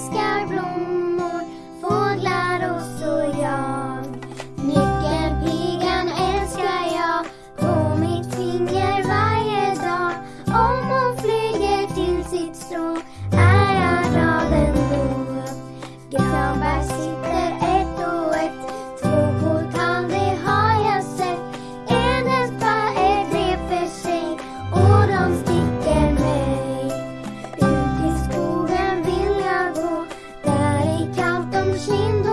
sky blue. lindo.